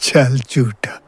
चल झूठा।